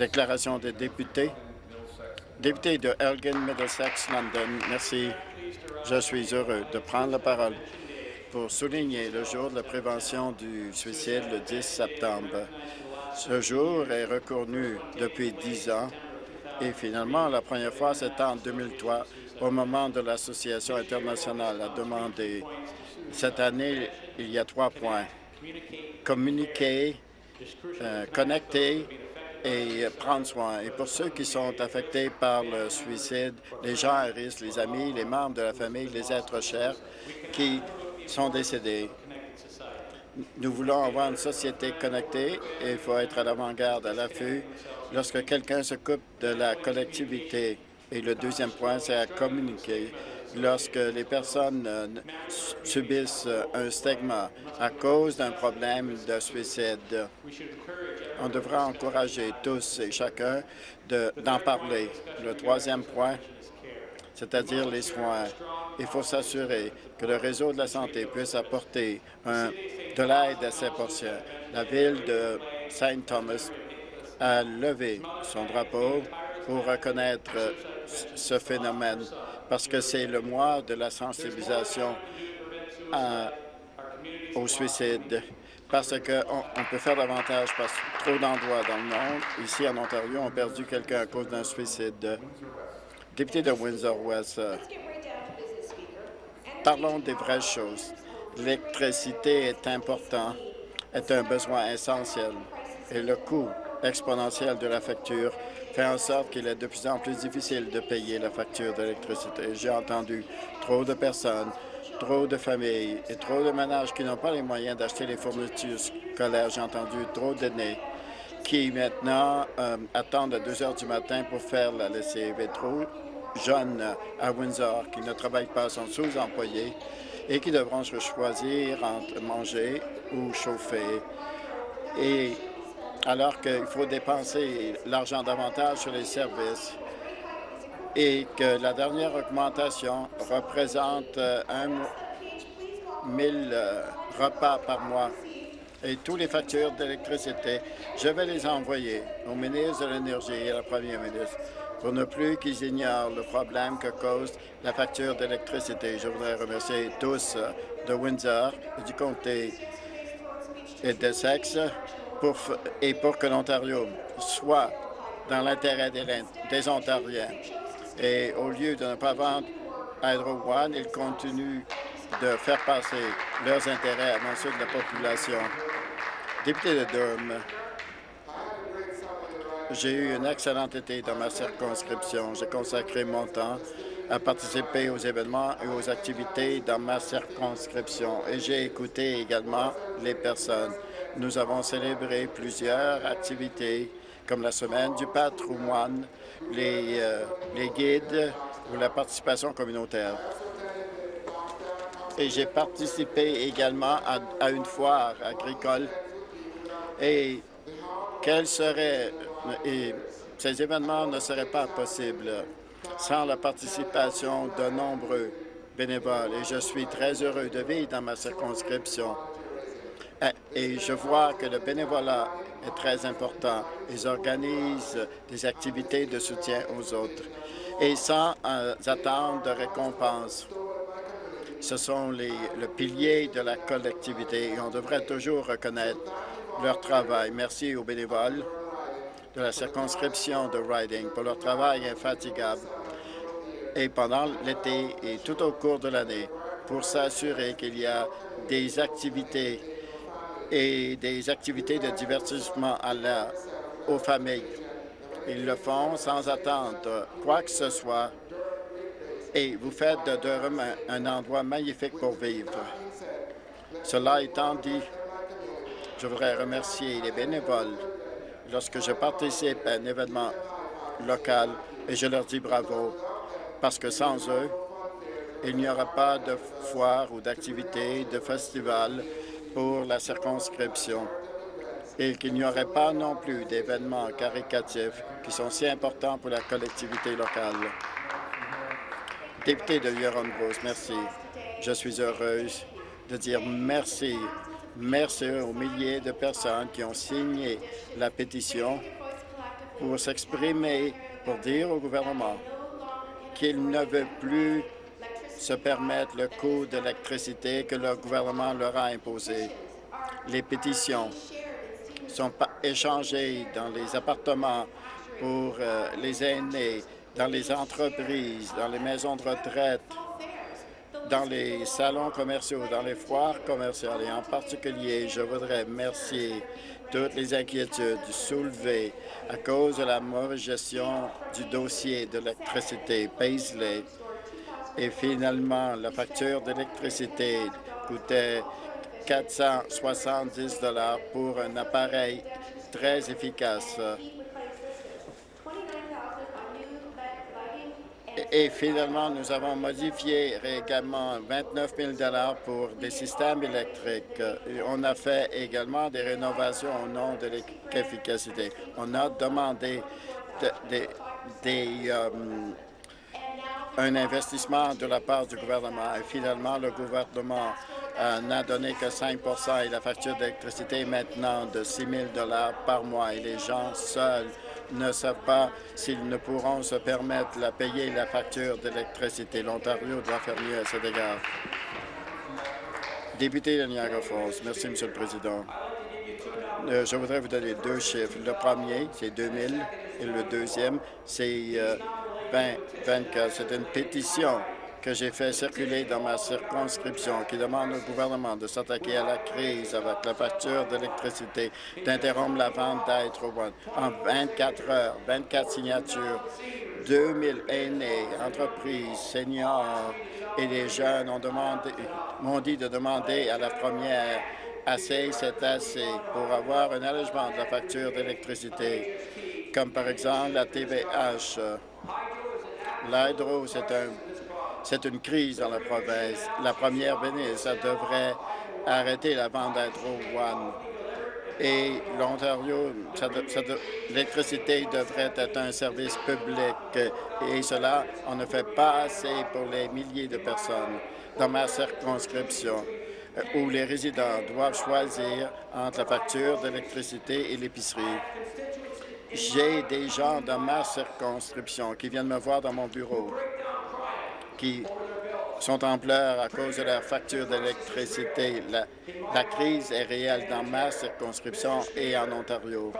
Déclaration des députés. Député de Elgin, Middlesex, London, merci. Je suis heureux de prendre la parole pour souligner le jour de la prévention du suicide le 10 septembre. Ce jour est reconnu depuis dix ans et finalement, la première fois, c'était en 2003, au moment de l'Association internationale a demandé. Cette année, il y a trois points. Communiquer, euh, connecter et prendre soin. Et pour ceux qui sont affectés par le suicide, les gens à risque, les amis, les membres de la famille, les êtres chers qui sont décédés. Nous voulons avoir une société connectée et il faut être à l'avant-garde, à l'affût, lorsque quelqu'un se coupe de la collectivité. Et le deuxième point, c'est à communiquer lorsque les personnes euh, subissent un stigma à cause d'un problème de suicide. On devra encourager tous et chacun d'en parler. Le troisième point, c'est-à-dire les soins. Il faut s'assurer que le réseau de la santé puisse apporter de l'aide à ces patients. La ville de Saint Thomas a levé son drapeau pour reconnaître ce phénomène parce que c'est le mois de la sensibilisation au suicide parce qu'on on peut faire davantage parce que trop d'endroits dans le monde, ici en Ontario, ont perdu quelqu'un à cause d'un suicide. Député de Windsor-West, parlons des vraies choses. L'électricité est important, est un besoin essentiel et le coût exponentielle de la facture fait en sorte qu'il est de plus en plus difficile de payer la facture d'électricité. J'ai entendu trop de personnes, trop de familles et trop de ménages qui n'ont pas les moyens d'acheter les fournitures scolaires. J'ai entendu trop d'aînés qui maintenant euh, attendent à 2 heures du matin pour faire la lessive et trop jeunes à Windsor qui ne travaillent pas, sont sous-employés et qui devront choisir entre manger ou chauffer. Et alors qu'il faut dépenser l'argent davantage sur les services et que la dernière augmentation représente euh, un 1000 euh, repas par mois et tous les factures d'électricité, je vais les envoyer au ministre de l'Énergie et à la première ministre pour ne plus qu'ils ignorent le problème que cause la facture d'électricité. Je voudrais remercier tous euh, de Windsor du comté et de Sexe et pour que l'Ontario soit dans l'intérêt des, Ontariens. Et au lieu de ne pas vendre Hydro One, ils continuent de faire passer leurs intérêts avant ceux de la population. Député de Durham, j'ai eu un excellent été dans ma circonscription. J'ai consacré mon temps à participer aux événements et aux activités dans ma circonscription et j'ai écouté également les personnes. Nous avons célébré plusieurs activités comme la semaine du patrimoine, les, euh, les guides ou la participation communautaire. Et j'ai participé également à, une foire agricole. Et quels seraient et ces événements ne seraient pas possibles sans la participation de nombreux bénévoles. Et je suis très heureux de vivre dans ma circonscription et je vois que le bénévolat est très important. Ils organisent des activités de soutien aux autres et sans attendre de récompense. Ce sont les, le pilier de la collectivité et on devrait toujours reconnaître leur travail. Merci aux bénévoles de la circonscription de Riding pour leur travail infatigable et pendant l'été et tout au cours de l'année pour s'assurer qu'il y a des activités et des activités de divertissement à la, aux familles. Ils le font sans attendre quoi que ce soit et vous faites de Durham un, endroit magnifique pour vivre. Cela étant dit, je voudrais remercier les bénévoles lorsque je participe à un événement local et je leur dis bravo parce que sans eux, il n'y aura pas de foire ou d'activité, de festival pour la circonscription et qu'il n'y aurait pas non plus d'événements caricatifs qui sont si importants pour la collectivité locale. Député de Huron-Rose, merci. Je suis heureuse de dire merci. Merci aux milliers de personnes qui ont signé la pétition pour s'exprimer, pour dire au gouvernement qu'il ne veut plus se permettre le coût de l'électricité que le gouvernement leur a imposé. Les pétitions sont échangées dans les appartements pour euh, les aînés, dans les entreprises, dans les maisons de retraite, dans les salons commerciaux, dans les foires commerciales. Et en particulier, je voudrais remercier toutes les inquiétudes soulevées à cause de la mauvaise gestion du dossier de l'électricité Paisley. Et finalement, la facture d'électricité coûtait 470 pour un appareil très efficace. Et finalement, nous avons modifié également 29 000 pour des systèmes électriques. on a fait également des rénovations au nom de l'efficacité. On a demandé des, euh, un investissement de la part du gouvernement. Et finalement, le gouvernement euh, n'a donné que 5 et la facture d'électricité est maintenant de 6 000 par mois. Et les gens seuls ne savent pas s'ils ne pourront se permettre de payer la facture d'électricité. L'Ontario doit faire mieux à cet égard. Député de Niagara Falls. Merci, Monsieur le Président. Euh, je voudrais vous donner deux chiffres. Le premier, c'est 2000, et le deuxième, c'est 2024. Euh, c'est une pétition que j'ai fait circuler dans ma circonscription qui demande au gouvernement de s'attaquer à la crise avec la facture d'électricité, d'interrompre la vente d'Hydro En 24 heures, 24 signatures, 2000 aînés, entreprises, seniors et les jeunes m'ont dit de demander à la première assez, c'est assez pour avoir un allègement de la facture d'électricité, comme par exemple la TVH. L'hydro, c'est un une crise dans la province. La première ministre devrait arrêter la vente d'Hydro One. Et l'Ontario, l'électricité devrait être un service public. Et cela, on ne fait pas assez pour les milliers de personnes dans ma circonscription où les résidents doivent choisir entre la facture d'électricité et l'épicerie. J'ai des gens dans ma circonscription qui viennent me voir dans mon bureau qui sont en pleurs à cause de leur facture d'électricité. La, crise est réelle dans ma circonscription et en Ontario.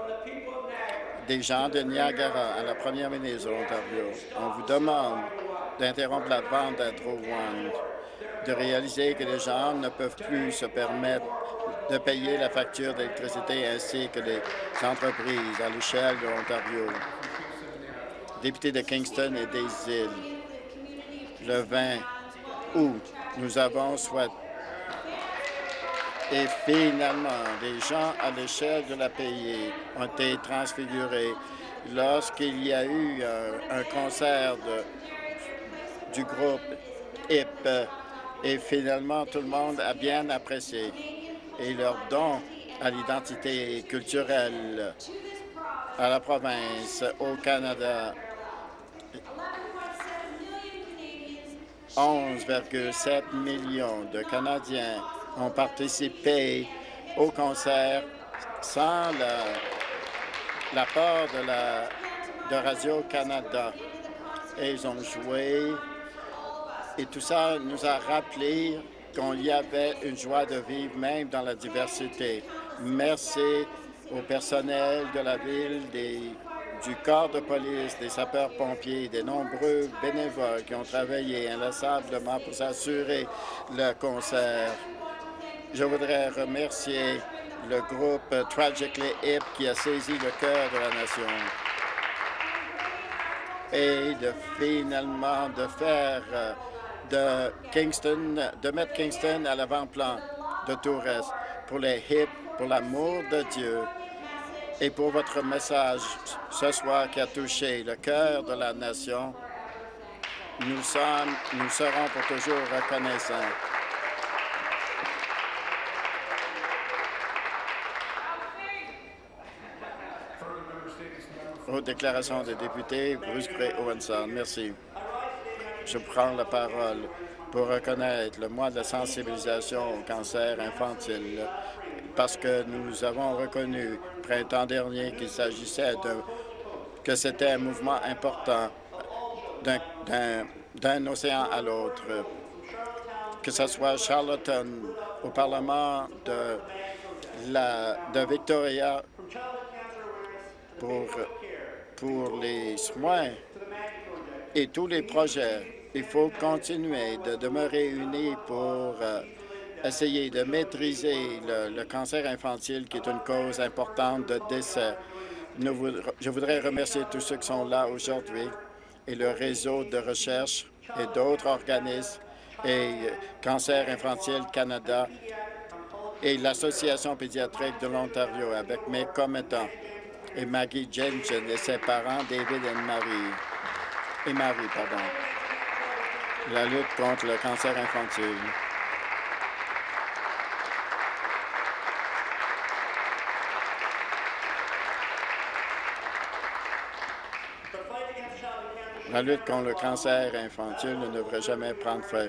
Des gens de Niagara à la première ministre de l'Ontario, on vous demande d'interrompre la vente à One, de réaliser que les gens ne peuvent plus se permettre de payer la facture d'électricité ainsi que les entreprises à l'échelle de l'Ontario. Député de Kingston et des îles, le 20 août. Nous avons soit et finalement, les gens à l'échelle de la pays ont été transfigurés lorsqu'il y a eu un, concert du groupe HIP et finalement tout le monde a bien apprécié et leur don à l'identité culturelle à la province, au Canada 11,7 millions de Canadiens ont participé au concert sans l'apport de, la, de Radio-Canada. Et ils ont joué et tout ça nous a rappelé qu'il y avait une joie de vivre même dans la diversité. Merci au personnel de la ville, du corps de police, des sapeurs-pompiers, des nombreux bénévoles qui ont travaillé inlassablement pour s'assurer le concert. Je voudrais remercier le groupe Tragically Hip qui a saisi le cœur de la nation et de finalement de faire euh, de Kingston, de mettre Kingston à l'avant-plan de Tourette pour les hip, pour l'amour de Dieu et pour votre message ce soir qui a touché le cœur de la nation. Nous, sommes, nous serons pour toujours reconnaissants. Aux déclarations des députés, Bruce Gray Owenson. Merci. Je prends la parole pour reconnaître le mois de sensibilisation au cancer infantile parce que nous avons reconnu printemps dernier qu'il s'agissait que c'était un mouvement important d'un océan à l'autre, que ce soit Charlottetown, au Parlement de, la, de Victoria pour, pour les soins et tous les projets. Il faut continuer de demeurer unis pour euh, essayer de maîtriser le, cancer infantile, qui est une cause importante de décès. je voudrais remercier tous ceux qui sont là aujourd'hui et le réseau de recherche et d'autres organismes et Cancer infantile Canada et l'Association pédiatrique de l'Ontario avec mes commettants et Maggie Jensen et ses parents David et Marie et Marie, pardon. La lutte contre le cancer infantile. La lutte contre le cancer infantile ne devrait jamais prendre fin.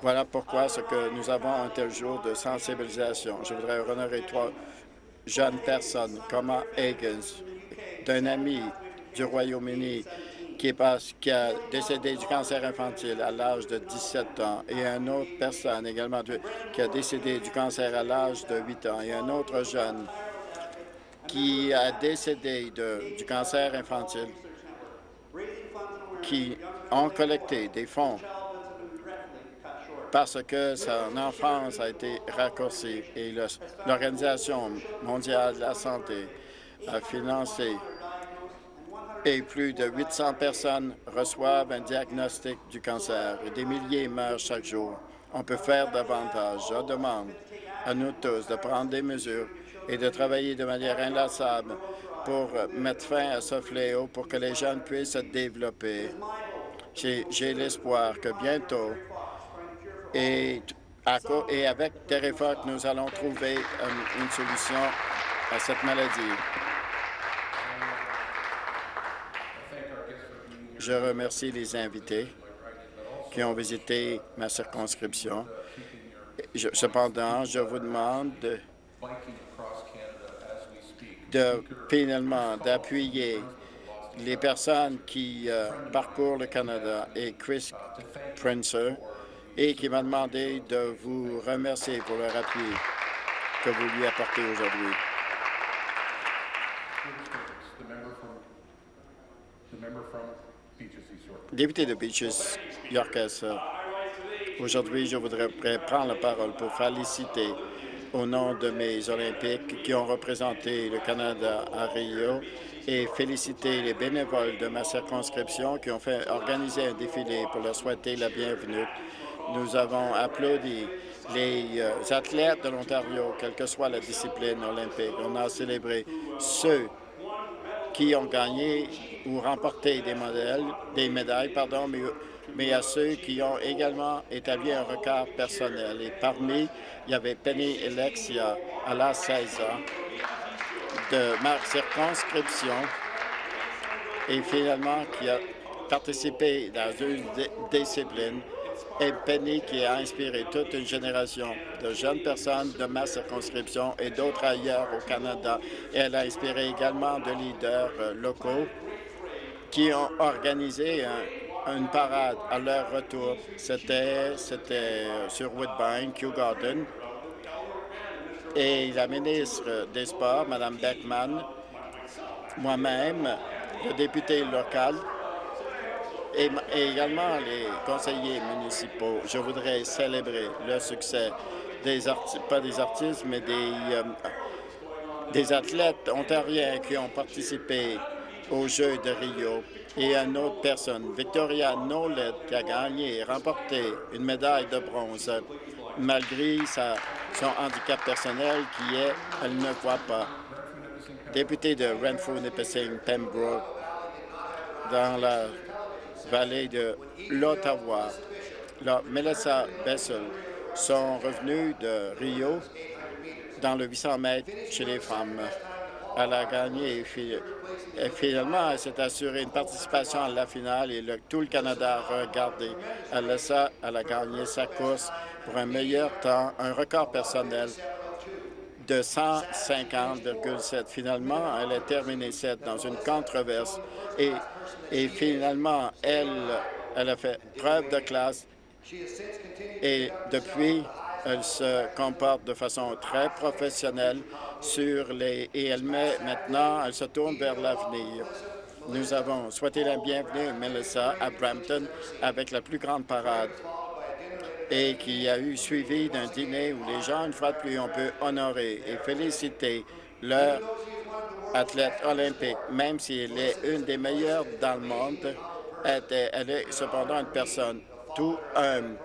Voilà pourquoi ce que nous avons un tel jour de sensibilisation. Je voudrais honorer trois jeunes personnes, comme Higgins, d'un ami du Royaume-Uni qui, qui, a décédé du cancer infantile à l'âge de 17 ans, et une autre personne également qui a décédé du cancer à l'âge de 8 ans, et un autre jeune qui a décédé du cancer infantile qui ont collecté des fonds parce que son enfance a été raccourcie. Et l'Organisation mondiale de la santé a financé et plus de 800 personnes reçoivent un diagnostic du cancer et des milliers meurent chaque jour. On peut faire davantage. Je demande à nous tous de prendre des mesures et de travailler de manière inlassable pour mettre fin à ce fléau pour que les jeunes puissent se développer. J'ai l'espoir que bientôt, et, et avec nous allons trouver euh, une solution à cette maladie. Je remercie les invités qui ont visité ma circonscription. cependant, je vous demande de finalement d'appuyer les personnes qui euh, parcourent le Canada et Chris Princer et qui m'a demandé de vous remercier pour leur appui que vous lui apportez aujourd'hui. Député de Beaches, Yorkes, aujourd'hui, je voudrais prendre la parole pour féliciter au nom de mes Olympiques qui ont représenté le Canada à Rio et féliciter les bénévoles de ma circonscription qui ont fait organiser un défilé pour leur souhaiter la bienvenue. Nous avons applaudi les euh, athlètes de l'Ontario, quelle que soit la discipline olympique. On a célébré ceux qui ont gagné ou remporté des, modèles, des médailles, pardon, mais mais à ceux qui ont également établi un record personnel. Et parmi, il y avait Penny Alexia, à l'âge 16 ans, de ma circonscription, et finalement qui a participé dans une discipline, Penny qui a inspiré toute une génération de jeunes personnes de ma circonscription et d'autres ailleurs au Canada. Et elle a inspiré également de leaders euh, locaux qui ont organisé un, une parade à leur retour. C'était euh, sur Woodbine, Kew Garden. Et la ministre des Sports, Mme Beckman, moi-même, le député local et, également les conseillers municipaux, je voudrais célébrer le succès des artistes, pas des artistes, mais des, euh, des athlètes ontariens qui ont participé aux Jeux de Rio et une autre personne, Victoria Nolet, qui a gagné et remporté une médaille de bronze malgré son handicap personnel qui est elle ne voit pas. Député de Renfrew, Nipissing, Pembroke, dans la vallée de l'Ottawa, Melissa Bessel sont revenus de Rio dans le 800 mètres chez les femmes. Elle a gagné et finalement, elle s'est assurée une participation à la finale et tout le Canada a regardé. Elle elle a gagné sa course pour un meilleur temps, un record personnel de 150,7. Finalement, elle a terminé cette dans une controverse et, et finalement, elle, elle a fait preuve de classe et depuis, elle se comporte de façon très professionnelle sur les et elle met maintenant, elle se tourne vers l'avenir. Nous avons souhaité la bienvenue, Melissa, à Brampton avec la plus grande parade et qui a eu suivi d'un dîner où les gens, une fois de plus, on peut honorer et féliciter leur athlète olympique, même si elle est une des meilleures dans le monde, elle est cependant une personne tout humble.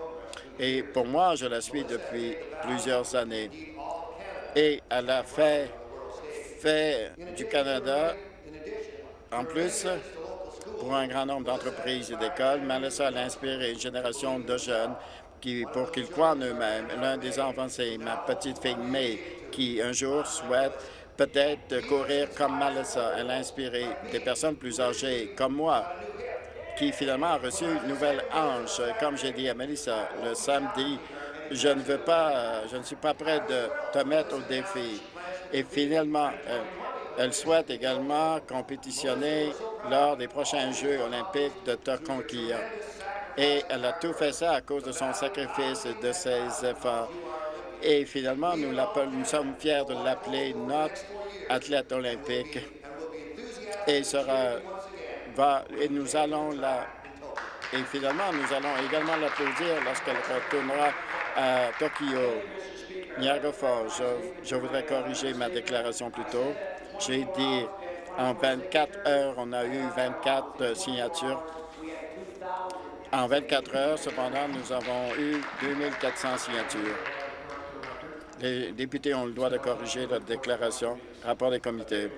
Et pour moi, je la suis depuis plusieurs années. Et elle a fait, fait du Canada, en plus, pour un grand nombre d'entreprises et d'écoles. Melissa a inspiré une génération de jeunes pour qu'ils croient en eux-mêmes. L'un des enfants, c'est ma petite fille May, qui un jour souhaite peut-être courir comme Melissa. Elle a inspiré des personnes plus âgées comme moi qui finalement a reçu une nouvelle hanche. Comme j'ai dit à Melissa le samedi, je ne veux pas, je ne suis pas prêt de te mettre au défi. Et finalement, elle, souhaite également compétitionner lors des prochains Jeux olympiques de conquérir. Et elle a tout fait ça à cause de son sacrifice et de ses efforts. Et finalement, nous, nous sommes fiers de l'appeler notre athlète olympique. Et sera et nous allons la et finalement, nous allons également l'applaudir lorsqu'elle retournera à Tokyo. Niagara Falls, je, je, voudrais corriger ma déclaration plus tôt. J'ai dit en 24 heures, on a eu 24 signatures. En 24 heures, cependant, nous avons eu 2400 signatures. Les députés ont le droit de corriger leur déclaration. Rapport des comités.